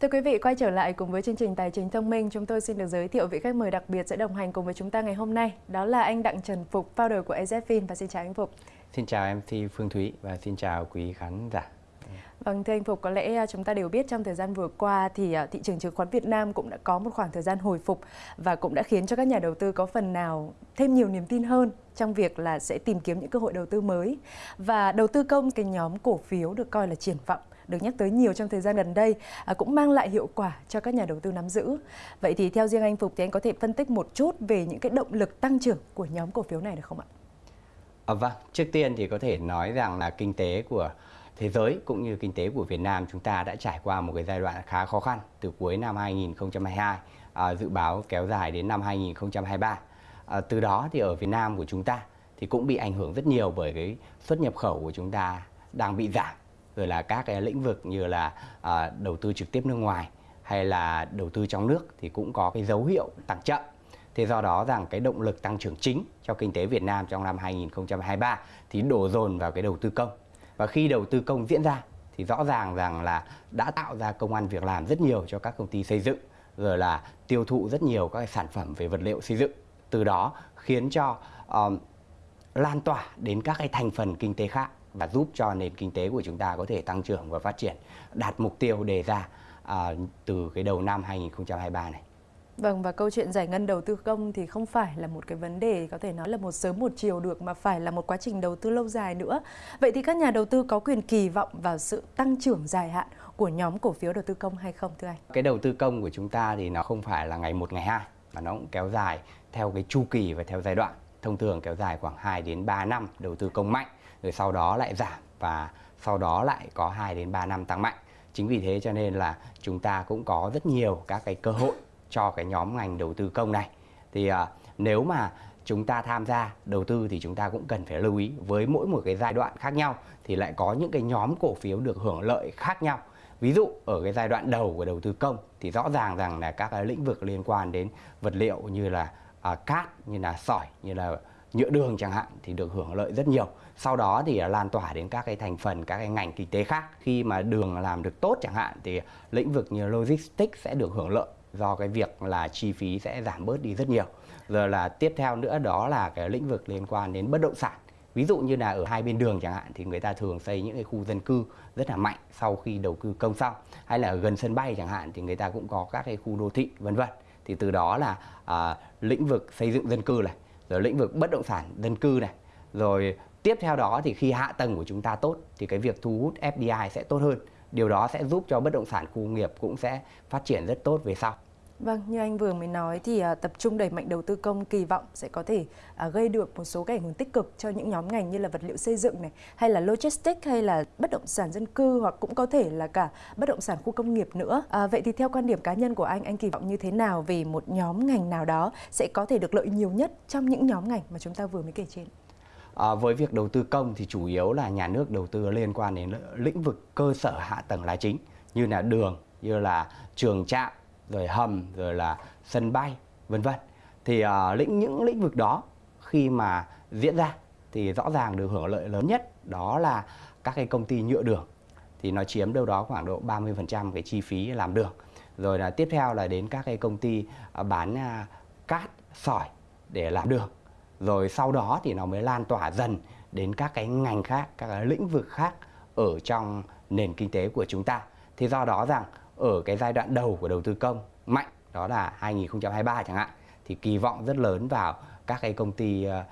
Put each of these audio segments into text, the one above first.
Thưa quý vị, quay trở lại cùng với chương trình Tài chính thông minh, chúng tôi xin được giới thiệu vị khách mời đặc biệt sẽ đồng hành cùng với chúng ta ngày hôm nay. Đó là anh Đặng Trần Phục, founder của AZFIN và xin chào anh Phục. Xin chào MC Phương Thúy và xin chào quý khán giả. Vâng, thưa anh Phục, có lẽ à, chúng ta đều biết trong thời gian vừa qua thì à, thị trường chứng khoán Việt Nam cũng đã có một khoảng thời gian hồi phục và cũng đã khiến cho các nhà đầu tư có phần nào thêm nhiều niềm tin hơn trong việc là sẽ tìm kiếm những cơ hội đầu tư mới. Và đầu tư công cái nhóm cổ phiếu được coi là triển vọng được nhắc tới nhiều trong thời gian gần đây à, cũng mang lại hiệu quả cho các nhà đầu tư nắm giữ. Vậy thì theo riêng anh Phục thì anh có thể phân tích một chút về những cái động lực tăng trưởng của nhóm cổ phiếu này được không ạ? À, vâng, trước tiên thì có thể nói rằng là kinh tế của thế giới cũng như kinh tế của Việt Nam chúng ta đã trải qua một cái giai đoạn khá khó khăn từ cuối năm 2022 à, dự báo kéo dài đến năm 2023. À, từ đó thì ở Việt Nam của chúng ta thì cũng bị ảnh hưởng rất nhiều bởi cái xuất nhập khẩu của chúng ta đang bị giảm rồi là các cái lĩnh vực như là à, đầu tư trực tiếp nước ngoài hay là đầu tư trong nước thì cũng có cái dấu hiệu tăng chậm. Thế do đó rằng cái động lực tăng trưởng chính cho kinh tế Việt Nam trong năm 2023 thì đổ dồn vào cái đầu tư công. Và khi đầu tư công diễn ra thì rõ ràng rằng là đã tạo ra công an việc làm rất nhiều cho các công ty xây dựng rồi là tiêu thụ rất nhiều các sản phẩm về vật liệu xây dựng. Từ đó khiến cho um, lan tỏa đến các cái thành phần kinh tế khác và giúp cho nền kinh tế của chúng ta có thể tăng trưởng và phát triển đạt mục tiêu đề ra à, từ cái đầu năm 2023 này. Vâng và câu chuyện giải ngân đầu tư công thì không phải là một cái vấn đề có thể nói là một sớm một chiều được mà phải là một quá trình đầu tư lâu dài nữa. Vậy thì các nhà đầu tư có quyền kỳ vọng vào sự tăng trưởng dài hạn của nhóm cổ phiếu đầu tư công hay không thưa anh? Cái đầu tư công của chúng ta thì nó không phải là ngày một ngày hai mà nó cũng kéo dài theo cái chu kỳ và theo giai đoạn. Thông thường kéo dài khoảng 2 đến 3 năm đầu tư công mạnh rồi sau đó lại giảm và sau đó lại có 2 đến 3 năm tăng mạnh. Chính vì thế cho nên là chúng ta cũng có rất nhiều các cái cơ hội cho cái nhóm ngành đầu tư công này. Thì à, nếu mà chúng ta tham gia đầu tư thì chúng ta cũng cần phải lưu ý với mỗi một cái giai đoạn khác nhau thì lại có những cái nhóm cổ phiếu được hưởng lợi khác nhau. Ví dụ ở cái giai đoạn đầu của đầu tư công thì rõ ràng rằng là các cái lĩnh vực liên quan đến vật liệu như là à, cát, như là sỏi, như là nhựa đường chẳng hạn thì được hưởng lợi rất nhiều. Sau đó thì à, lan tỏa đến các cái thành phần, các cái ngành kinh tế khác. Khi mà đường làm được tốt chẳng hạn thì lĩnh vực như logistics sẽ được hưởng lợi do cái việc là chi phí sẽ giảm bớt đi rất nhiều. Rồi là tiếp theo nữa đó là cái lĩnh vực liên quan đến bất động sản. Ví dụ như là ở hai bên đường chẳng hạn thì người ta thường xây những cái khu dân cư rất là mạnh sau khi đầu tư công xong. Hay là ở gần sân bay chẳng hạn thì người ta cũng có các cái khu đô thị vân vân. Thì từ đó là à, lĩnh vực xây dựng dân cư này, rồi lĩnh vực bất động sản dân cư này, rồi tiếp theo đó thì khi hạ tầng của chúng ta tốt thì cái việc thu hút FDI sẽ tốt hơn. Điều đó sẽ giúp cho bất động sản khu nghiệp cũng sẽ phát triển rất tốt về sau. Vâng, như anh vừa mới nói thì uh, tập trung đẩy mạnh đầu tư công kỳ vọng sẽ có thể uh, gây được một số cái ảnh hưởng tích cực cho những nhóm ngành như là vật liệu xây dựng này, hay là logistics hay là bất động sản dân cư hoặc cũng có thể là cả bất động sản khu công nghiệp nữa. Uh, vậy thì theo quan điểm cá nhân của anh, anh kỳ vọng như thế nào về một nhóm ngành nào đó sẽ có thể được lợi nhiều nhất trong những nhóm ngành mà chúng ta vừa mới kể trên? À, với việc đầu tư công thì chủ yếu là nhà nước đầu tư liên quan đến lĩnh vực cơ sở hạ tầng là chính như là đường, như là trường trạm, rồi hầm rồi là sân bay vân vân. Thì à, lĩnh những lĩnh vực đó khi mà diễn ra thì rõ ràng được hưởng lợi lớn nhất đó là các cái công ty nhựa đường. Thì nó chiếm đâu đó khoảng độ 30% cái chi phí làm đường. Rồi là tiếp theo là đến các cái công ty ờ, bán à, cát sỏi để làm đường rồi sau đó thì nó mới lan tỏa dần đến các cái ngành khác các cái lĩnh vực khác ở trong nền kinh tế của chúng ta thì do đó rằng ở cái giai đoạn đầu của đầu tư công mạnh đó là 2023 chẳng hạn thì kỳ vọng rất lớn vào các cái công ty ờ,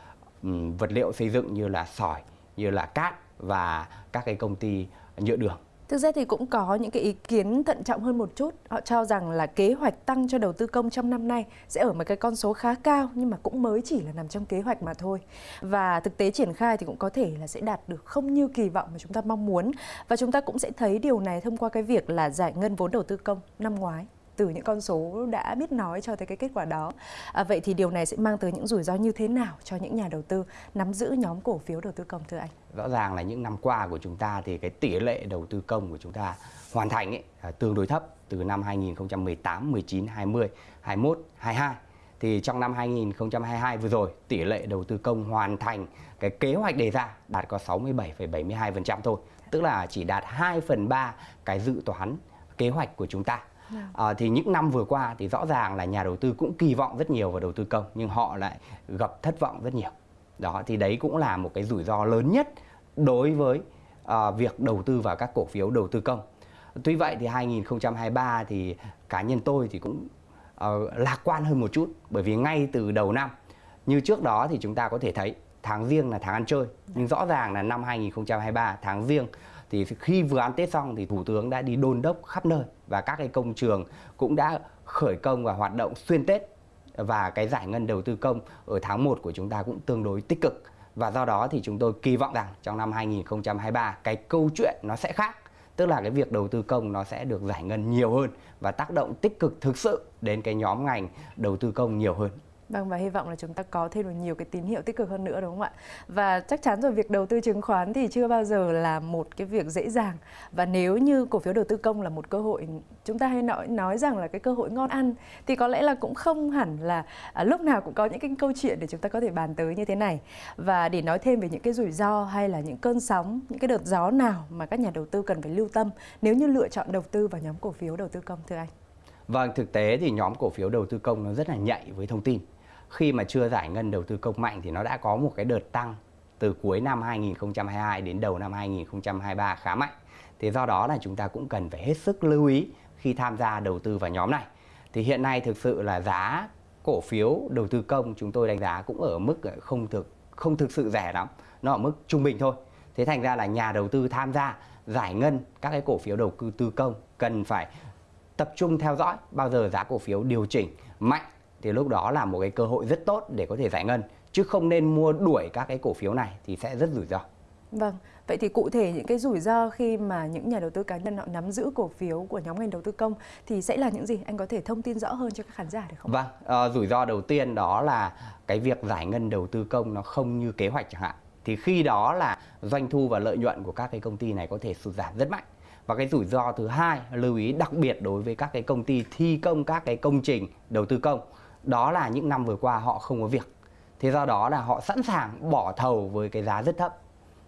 vật liệu xây dựng như là sỏi, như là cát và các cái công ty nhựa đường. Thực ra thì cũng có những cái ý kiến thận trọng hơn một chút. Họ cho rằng là kế hoạch tăng cho đầu tư công trong năm nay sẽ ở một cái con số khá cao, nhưng mà cũng mới chỉ là nằm trong kế hoạch mà thôi. Và thực tế triển khai thì cũng có thể là sẽ đạt được không như kỳ vọng mà chúng ta mong muốn. Và chúng ta cũng sẽ thấy điều này thông qua cái việc là giải ngân vốn đầu tư công năm ngoái từ những con số đã biết nói cho tới cái kết quả đó. À, vậy thì điều này sẽ mang tới những rủi ro như thế nào cho những nhà đầu tư nắm giữ nhóm cổ phiếu đầu tư công thưa anh? Rõ ràng là những năm qua của chúng ta thì cái tỷ lệ đầu tư công của chúng ta hoàn thành ấy, à, tương đối thấp từ năm 2018, 19, 20, 21, 22 thì trong năm 2022 vừa rồi tỷ lệ đầu tư công hoàn thành cái kế hoạch đề ra đạt có 67,72% thôi tức là chỉ đạt 2 phần 3 cái dự toán kế hoạch của chúng ta À, thì những năm vừa qua thì rõ ràng là nhà đầu tư cũng kỳ vọng rất nhiều vào đầu tư công nhưng họ lại gặp thất vọng rất nhiều. Đó thì đấy cũng là một cái rủi ro lớn nhất đối với à, việc đầu tư vào các cổ phiếu đầu tư công. Tuy vậy thì 2023 thì cá nhân tôi thì cũng uh, lạc quan hơn một chút bởi vì ngay từ đầu năm như trước đó thì chúng ta có thể thấy tháng riêng là tháng ăn chơi nhưng rõ ràng là năm 2023 tháng riêng thì khi vừa ăn Tết xong thì Thủ tướng đã đi đôn đốc khắp nơi và các cái công trường cũng đã khởi công và hoạt động xuyên Tết. Và cái giải ngân đầu tư công ở tháng 1 của chúng ta cũng tương đối tích cực. Và do đó thì chúng tôi kỳ vọng rằng trong năm 2023 cái câu chuyện nó sẽ khác. Tức là cái việc đầu tư công nó sẽ được giải ngân nhiều hơn và tác động tích cực thực sự đến cái nhóm ngành đầu tư công nhiều hơn. Vâng và hy vọng là chúng ta có thêm được nhiều cái tín hiệu tích cực hơn nữa đúng không ạ? Và chắc chắn rồi việc đầu tư chứng khoán thì chưa bao giờ là một cái việc dễ dàng. Và nếu như cổ phiếu đầu tư công là một cơ hội chúng ta hay nói nói rằng là cái cơ hội ngon ăn thì có lẽ là cũng không hẳn là à, lúc nào cũng có những cái câu chuyện để chúng ta có thể bàn tới như thế này. Và để nói thêm về những cái rủi ro hay là những cơn sóng, những cái đợt gió nào mà các nhà đầu tư cần phải lưu tâm nếu như lựa chọn đầu tư vào nhóm cổ phiếu đầu tư công thưa anh? Vâng, thực tế thì nhóm cổ phiếu đầu tư công nó rất là nhạy với thông tin khi mà chưa giải ngân đầu tư công mạnh thì nó đã có một cái đợt tăng từ cuối năm 2022 đến đầu năm 2023 khá mạnh. Thế do đó là chúng ta cũng cần phải hết sức lưu ý khi tham gia đầu tư vào nhóm này. Thì hiện nay thực sự là giá cổ phiếu đầu tư công chúng tôi đánh giá cũng ở mức ờ, không thực không thực sự rẻ lắm, nó ở mức trung bình thôi. Thế thành ra là nhà đầu tư tham gia giải ngân các cái cổ phiếu đầu tư công cần phải tập trung theo dõi bao giờ giá cổ phiếu điều chỉnh mạnh thì lúc đó là một cái cơ hội rất tốt để có thể giải ngân chứ không nên mua đuổi các cái cổ phiếu này thì sẽ rất rủi ro. Vâng, vậy thì cụ thể những cái rủi ro khi mà những nhà đầu tư cá nhân họ nắm giữ cổ phiếu của nhóm ngành đầu tư công thì sẽ là những gì? Anh có thể thông tin rõ hơn cho các khán giả được không? Vâng, uh, rủi ro đầu tiên đó là cái việc giải ngân đầu tư công nó không như kế hoạch chẳng hạn. Thì khi đó là doanh thu và lợi nhuận của các cái công ty này có thể sụt giảm rất mạnh. Và cái rủi ro thứ hai lưu ý đặc biệt đối với các cái công ty thi công các cái công trình đầu tư công đó là những năm vừa qua họ không có việc. Thế do đó là họ sẵn sàng bỏ thầu với cái giá rất thấp.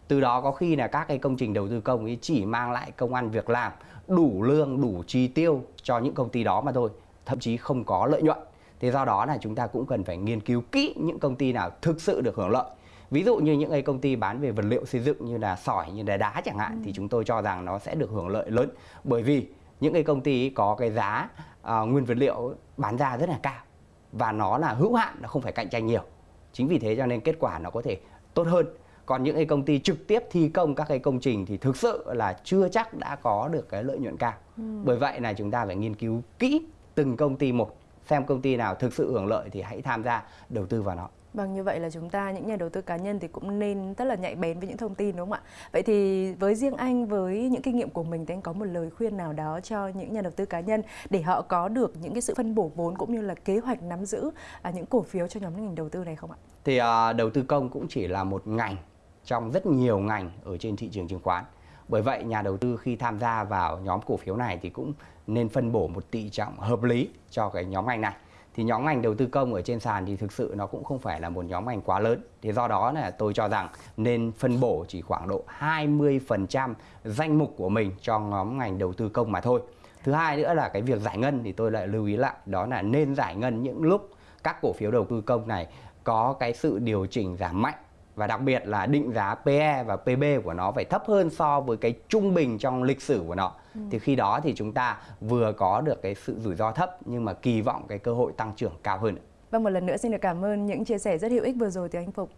Từ đó có khi là các cái công trình đầu tư công ấy chỉ mang lại công ăn việc làm đủ lương đủ chi tiêu cho những công ty đó mà thôi thậm chí không có lợi nhuận. Thế do đó là chúng ta cũng cần phải nghiên cứu kỹ những công ty nào thực sự được hưởng lợi. Ví dụ như những cái công ty bán về vật liệu xây dựng như là sỏi như là đá chẳng hạn ừ. thì chúng tôi cho rằng nó sẽ được hưởng lợi lớn. Bởi vì những cái công ty có cái giá uh, nguyên vật liệu bán ra rất là cao và nó là hữu hạn nó không phải cạnh tranh nhiều. Chính vì thế cho nên kết quả nó có thể tốt hơn. Còn những cái công ty trực tiếp thi công các cái công trình thì thực sự là chưa chắc đã có được cái lợi nhuận cao. Ừ. bởi vậy là chúng ta phải nghiên cứu kỹ từng công ty một xem công ty nào thực sự hưởng lợi thì hãy tham gia đầu tư vào nó Vâng, như vậy là chúng ta những nhà đầu tư cá nhân thì cũng nên rất là nhạy bén với những thông tin đúng không ạ? Vậy thì với riêng anh với những kinh nghiệm của mình thì anh có một lời khuyên nào đó cho những nhà đầu tư cá nhân để họ có được những cái sự phân bổ vốn cũng như là kế hoạch nắm giữ à, những cổ phiếu cho nhóm ngành đầu tư này không ạ? Thì à, đầu tư công cũng chỉ là một ngành trong rất nhiều ngành ở trên thị trường chứng khoán. Bởi vậy nhà đầu tư khi tham gia vào nhóm cổ phiếu này thì cũng nên phân bổ một tỷ trọng hợp lý cho cái nhóm ngành này thì nhóm ngành đầu tư công ở trên sàn thì thực sự nó cũng không phải là một nhóm ngành quá lớn. Thế do đó là tôi cho rằng nên phân bổ chỉ khoảng độ 20% danh mục của mình cho nhóm ngành đầu tư công mà thôi. Thứ hai nữa là cái việc giải ngân thì tôi lại lưu ý lại, đó là nên giải ngân những lúc các cổ phiếu đầu tư công này có cái sự điều chỉnh giảm mạnh và đặc biệt là định giá PE và PB của nó phải thấp hơn so với cái trung bình trong lịch sử của nó. Ừ. Thì khi đó thì chúng ta vừa có được cái sự rủi ro thấp nhưng mà kỳ vọng cái cơ hội tăng trưởng cao hơn. Vâng một lần nữa xin được cảm ơn những chia sẻ rất hữu ích vừa rồi từ anh Phục.